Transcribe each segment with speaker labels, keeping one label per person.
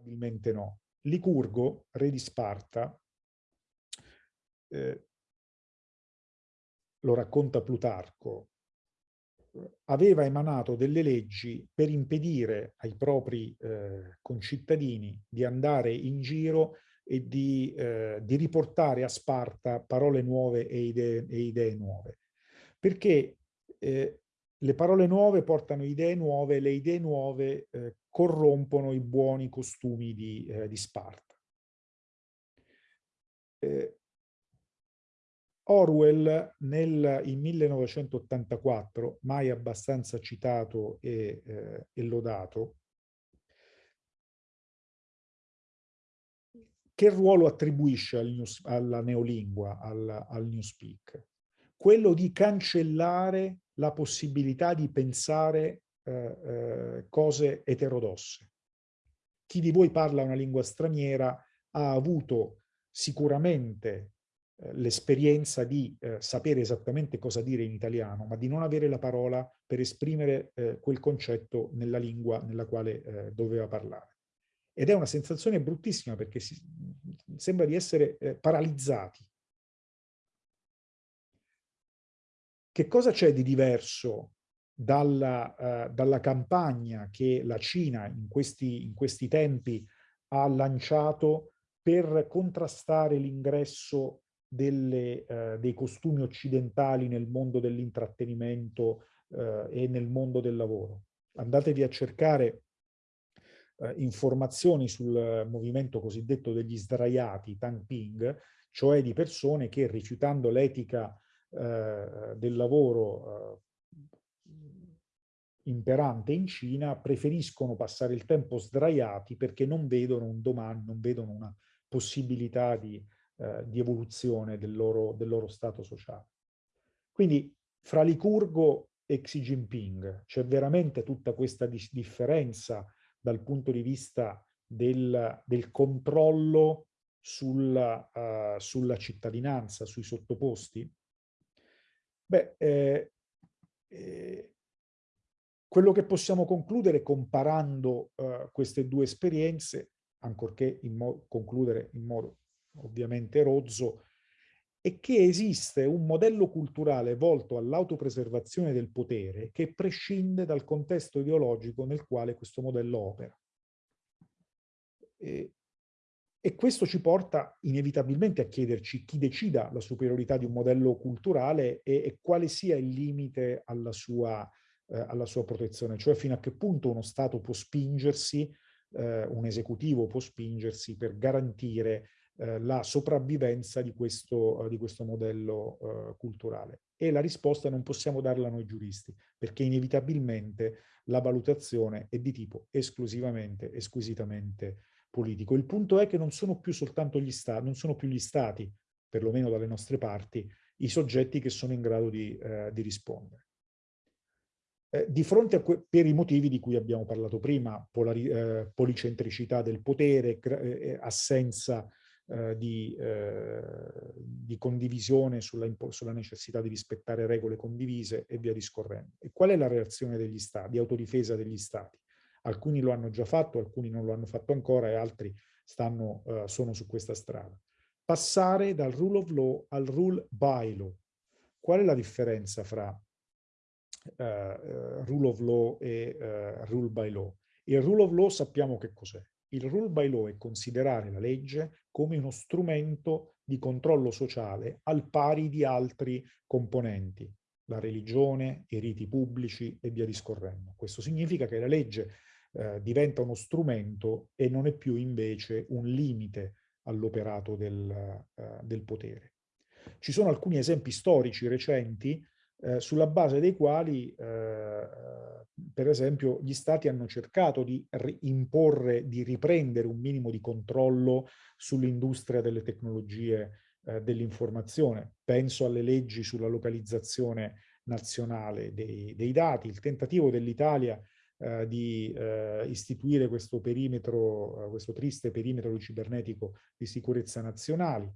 Speaker 1: Probabilmente no. Licurgo, re di Sparta, eh, lo racconta Plutarco, aveva emanato delle leggi per impedire ai propri eh, concittadini di andare in giro e di, eh, di, riportare a Sparta parole nuove e idee, e idee nuove. Perché eh, le parole nuove portano idee nuove, le idee nuove eh, corrompono i buoni costumi di, eh, di Sparta. Eh, Orwell nel, in 1984, mai abbastanza citato e, eh, e lodato, che ruolo attribuisce al news, alla neolingua, al, al newspeak? Quello di cancellare la possibilità di pensare eh, eh, cose eterodosse. Chi di voi parla una lingua straniera ha avuto sicuramente eh, l'esperienza di eh, sapere esattamente cosa dire in italiano, ma di non avere la parola per esprimere eh, quel concetto nella lingua nella quale doveva parlare. Ed è una sensazione bruttissima perché si, sembra di essere paralizzati. Che cosa c'è di diverso dalla, uh, dalla, campagna che la Cina in questi, in questi tempi ha lanciato per contrastare l'ingresso delle, uh, dei costumi occidentali nel mondo dell'intrattenimento uh, e nel mondo del lavoro. Andatevi a cercare informazioni sul movimento cosiddetto degli sdraiati, Tang Ping, cioè di persone che rifiutando l'etica del lavoro imperante in Cina preferiscono passare il tempo sdraiati perché non vedono un domani, non vedono una possibilità di, eh, di evoluzione del loro, del loro stato sociale. Quindi fra Licurgo e Xi Jinping c'è veramente tutta questa differenza dal punto di vista del, del controllo sulla, uh, sulla, cittadinanza, sui sottoposti? Beh, eh, eh, quello che possiamo concludere comparando uh, queste due esperienze, ancorché in concludere in modo ovviamente rozzo, è che esiste un modello culturale volto all'autopreservazione del potere che prescinde dal contesto ideologico nel quale questo modello opera. E, e questo ci porta inevitabilmente a chiederci chi decida la superiorità di un modello culturale e, e quale sia il limite alla sua eh, alla sua protezione, cioè fino a che punto uno Stato può spingersi, eh, un esecutivo può spingersi per garantire eh, la sopravvivenza di questo, di questo modello eh, culturale. E la risposta non possiamo darla noi giuristi, perché inevitabilmente la valutazione è di tipo esclusivamente, esquisitamente politico. Il punto è che non sono più soltanto gli stati, non sono più gli stati, perlomeno dalle nostre parti, i soggetti che sono in grado di, eh, di rispondere. Eh, di fronte a per i motivi di cui abbiamo parlato prima, eh, policentricità del potere, eh, eh, assenza eh, di, di, condivisione sulla, sulla, necessità di rispettare regole condivise e via discorrendo. E qual è la reazione degli stati, di autodifesa degli stati? Alcuni lo hanno già fatto, alcuni non lo hanno fatto ancora e altri stanno, sono su questa strada. Passare dal rule of law al rule by law. Qual è la differenza fra rule of law e uh, rule by law. Il rule of law sappiamo che cos'è. Il rule by law è considerare la legge come uno strumento di controllo sociale al pari di altri componenti, la religione, i riti pubblici e via discorrendo. Questo significa che la legge eh, diventa uno strumento e non è più invece un limite all'operato del, eh, del potere. Ci sono alcuni esempi storici recenti eh, sulla base dei quali, eh, per esempio, gli stati hanno cercato di imporre, di riprendere un minimo di controllo sull'industria delle tecnologie eh, dell'informazione. Penso alle leggi sulla localizzazione nazionale dei, dei dati, il tentativo dell'Italia eh, di eh, istituire questo perimetro, eh, questo triste perimetro cibernetico di sicurezza nazionali,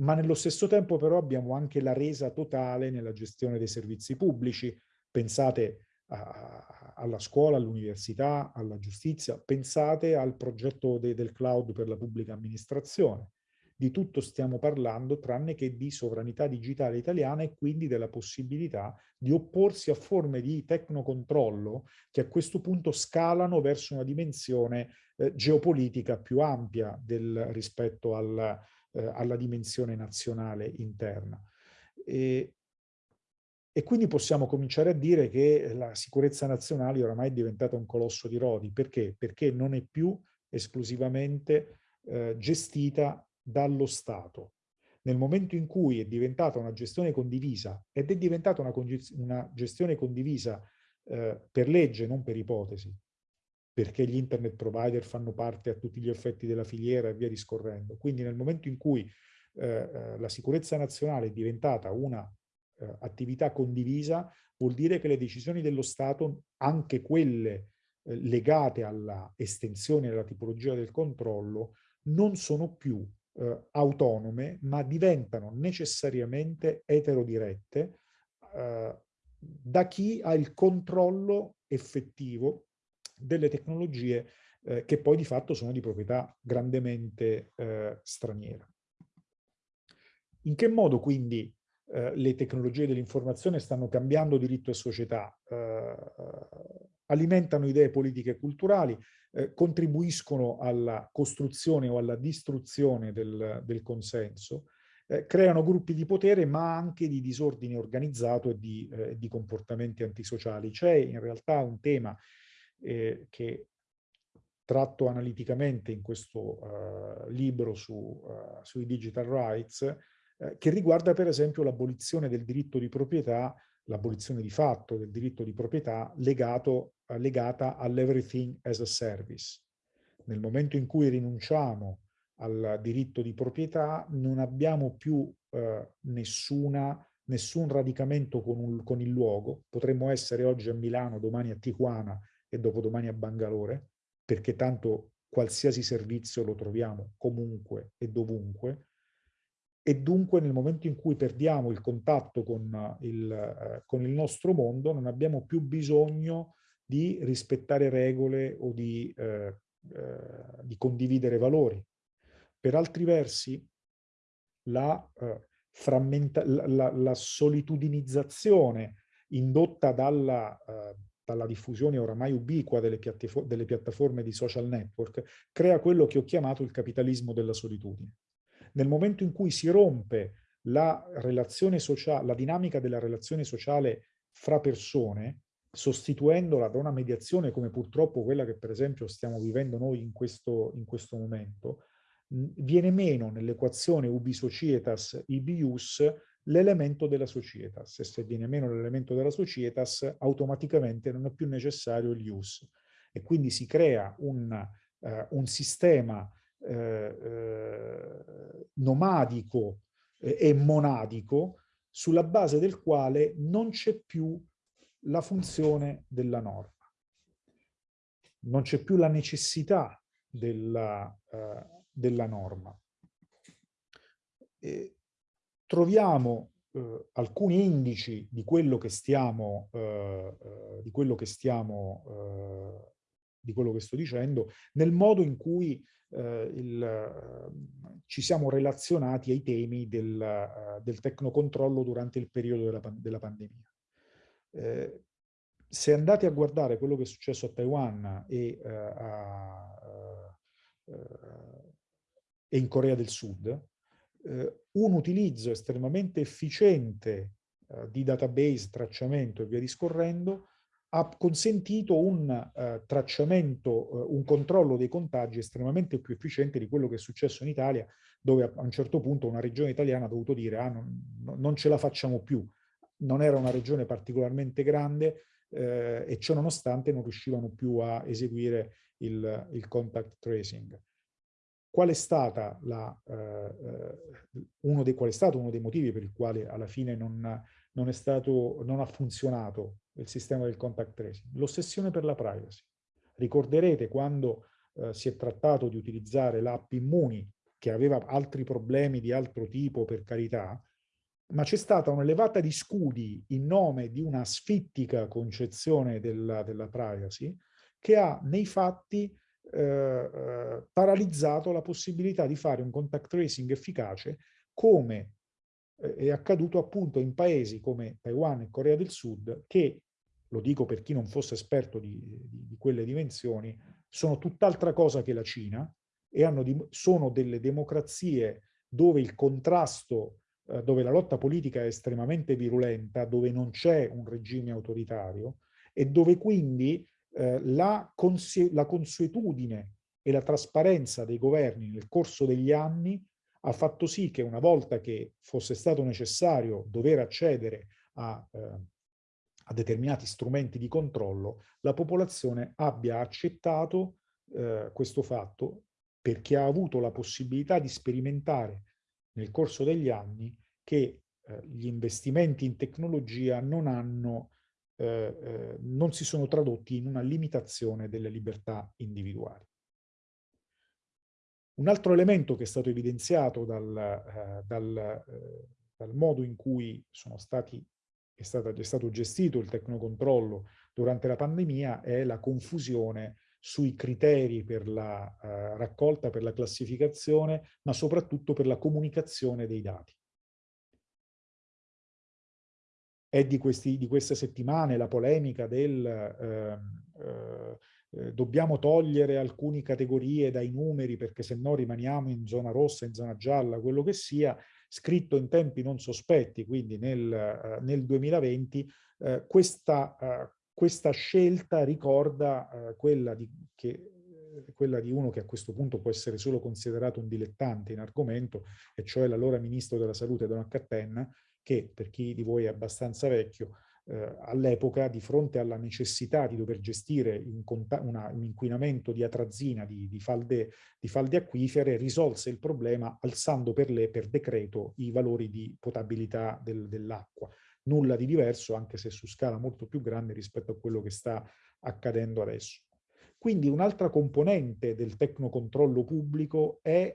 Speaker 1: ma nello stesso tempo però abbiamo anche la resa totale nella gestione dei servizi pubblici. Pensate a, alla scuola, all'università, alla giustizia, pensate al progetto de, del cloud per la pubblica amministrazione. Di tutto stiamo parlando tranne che di sovranità digitale italiana e quindi della possibilità di opporsi a forme di tecnocontrollo che a questo punto scalano verso una dimensione eh, geopolitica più ampia del, rispetto al, eh, alla dimensione nazionale interna. E, e quindi possiamo cominciare a dire che la sicurezza nazionale oramai è diventata un colosso di rodi. Perché? Perché non è più esclusivamente eh, gestita dallo Stato. Nel momento in cui è diventata una gestione condivisa ed è diventata una, una gestione condivisa eh, per legge, non per ipotesi, perché gli internet provider fanno parte a tutti gli effetti della filiera e via discorrendo. Quindi nel momento in cui eh, eh la sicurezza nazionale è diventata una eh, attività condivisa, vuol dire che le decisioni dello Stato, anche quelle eh, legate alla estensione della tipologia del controllo, non sono più eh, autonome, ma diventano necessariamente eterodirette eh, da chi ha il controllo effettivo delle tecnologie eh, che poi di fatto sono di proprietà grandemente eh, straniera. In che modo quindi eh, le tecnologie dell'informazione stanno cambiando diritto e società, eh, alimentano idee politiche e culturali, eh, contribuiscono alla costruzione o alla distruzione del, del consenso, eh, creano gruppi di potere ma anche di disordine organizzato e di, di comportamenti antisociali. C'è in realtà un tema eh, che tratto analiticamente in questo uh, libro su, uh, sui digital rights, uh, che riguarda per esempio l'abolizione del diritto di proprietà l'abolizione di fatto del diritto di proprietà legato, eh, legata all'everything as a service. Nel momento in cui rinunciamo al diritto di proprietà non abbiamo più eh, nessuna, nessun radicamento con, un, con il luogo. Potremmo essere oggi a Milano, domani a Tijuana e dopodomani a Bangalore, perché tanto qualsiasi servizio lo troviamo comunque e dovunque, e dunque nel momento in cui perdiamo il contatto con il, eh, con il nostro mondo non abbiamo più bisogno di rispettare regole o di, eh, eh, di condividere valori. Per altri versi la, eh, la, la solitudinizzazione indotta dalla, eh, dalla diffusione oramai ubiqua delle, delle piattaforme di social network crea quello che ho chiamato il capitalismo della solitudine. Nel momento in cui si rompe la, relazione la dinamica della relazione sociale fra persone, sostituendola da una mediazione come purtroppo quella che per esempio stiamo vivendo noi in questo, in questo momento, viene meno nell'equazione ubi societas ibius l'elemento della societas e se viene meno l'elemento della societas automaticamente non è più necessario il ius e quindi si crea un, uh, un sistema eh, nomadico e monadico sulla base del quale non c'è più la funzione della norma. Non c'è più la necessità della, della norma. E troviamo eh, alcuni indici di quello che stiamo, eh, di quello che stiamo, di quello che sto dicendo, nel modo in cui eh, il, eh, ci siamo relazionati ai temi del, del tecnocontrollo durante il periodo della, della pandemia. Eh, se andate a guardare quello che è successo a Taiwan e, a, e in Corea del Sud, un utilizzo estremamente efficiente di database, tracciamento e via discorrendo, ha consentito un uh, tracciamento, uh, un controllo dei contagi estremamente più efficiente di quello che è successo in Italia, dove a, un certo punto una regione italiana ha dovuto dire ah, non, non ce la facciamo più. Non era una regione particolarmente grande eh, e ciò nonostante non riuscivano più a eseguire il, il contact tracing. Qual è, stata la, eh, uno dei, qual è stato uno dei motivi per il quale alla fine non, non, stato, non ha funzionato il sistema del contact tracing, l'ossessione per la privacy. Ricorderete quando eh, si è trattato di utilizzare l'app Immuni, che aveva altri problemi di altro tipo, per carità, ma c'è stata un'elevata di scudi in nome di una sfittica concezione della, della privacy che ha nei fatti eh, eh, paralizzato la possibilità di fare un contact tracing efficace come eh, è accaduto appunto in paesi come Taiwan e Corea del Sud che, lo dico per chi non fosse esperto di, di, di quelle dimensioni, sono tutt'altra cosa che la Cina e di, sono delle democrazie dove il contrasto, eh, dove la lotta politica è estremamente virulenta, dove non c'è un regime autoritario e dove quindi eh, la, la consuetudine e la trasparenza dei governi nel corso degli anni ha fatto sì che una volta che fosse stato necessario dover accedere a, eh, a determinati strumenti di controllo, la popolazione abbia accettato eh, questo fatto perché ha avuto la possibilità di sperimentare nel corso degli anni che eh, gli investimenti in tecnologia non, hanno, eh, eh, non si sono tradotti in una limitazione delle libertà individuali. Un altro elemento che è stato evidenziato dal, eh, dal, eh, dal modo in cui stati, è, stata, è, stato gestito il tecnocontrollo durante la pandemia è la confusione sui criteri per la raccolta, per la classificazione, ma soprattutto per la comunicazione dei dati. È di, questi, di queste settimane la polemica del ehm, eh, eh, dobbiamo togliere alcune categorie dai numeri perché se no rimaniamo in zona rossa, in zona gialla, quello che sia, scritto in tempi non sospetti, quindi nel, eh, nel 2020, eh, questa, eh, questa, scelta ricorda eh, quella di, che, quella di uno che a questo punto può essere solo considerato un dilettante in argomento, e cioè l'allora ministro della salute Don Cattenna, che per chi di voi è abbastanza vecchio, eh, all'epoca di fronte alla necessità di dover gestire un, una, un inquinamento di atrazina, di, di, falde, di, falde, acquifere, risolse il problema alzando per le per decreto i valori di potabilità del, dell'acqua. Nulla di diverso, anche se su scala molto più grande rispetto a quello che sta accadendo adesso. Quindi un'altra componente del tecnocontrollo pubblico è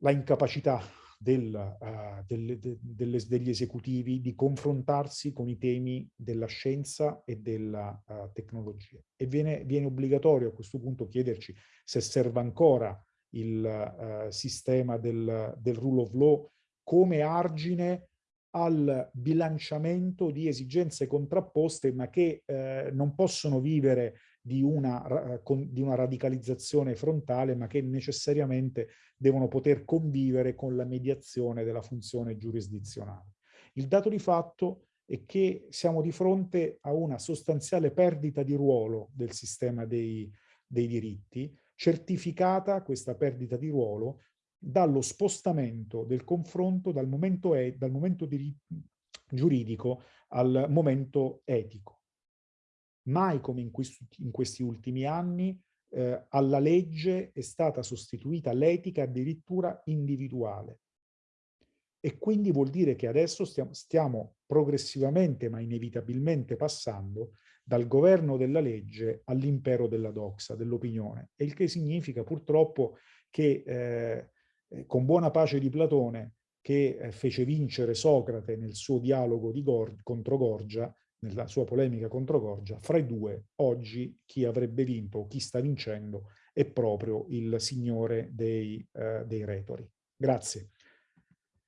Speaker 1: la incapacità del, uh, del, de, delle, degli esecutivi di confrontarsi con i temi della scienza e della uh, tecnologia. E viene, viene, obbligatorio a questo punto chiederci se serve ancora il uh, sistema del, del rule of law come argine al bilanciamento di esigenze contrapposte ma che eh, non possono vivere di una, di una radicalizzazione frontale, ma che necessariamente devono poter convivere con la mediazione della funzione giurisdizionale. Il dato di fatto è che siamo di fronte a una sostanziale perdita di ruolo del sistema dei, dei diritti, certificata questa perdita di ruolo dallo spostamento del confronto dal momento, e, dal momento giuridico al momento etico mai come in questi, in questi ultimi anni eh, alla legge è stata sostituita l'etica addirittura individuale. E quindi vuol dire che adesso stiamo, stiamo progressivamente ma inevitabilmente passando dal governo della legge all'impero della doxa, dell'opinione. E il che significa purtroppo che eh, con buona pace di Platone, che eh, fece vincere Socrate nel suo dialogo Gor contro Gorgia, nella sua polemica contro Gorgia, fra i due oggi chi avrebbe vinto chi sta vincendo è proprio il signore dei, eh, dei retori. Grazie.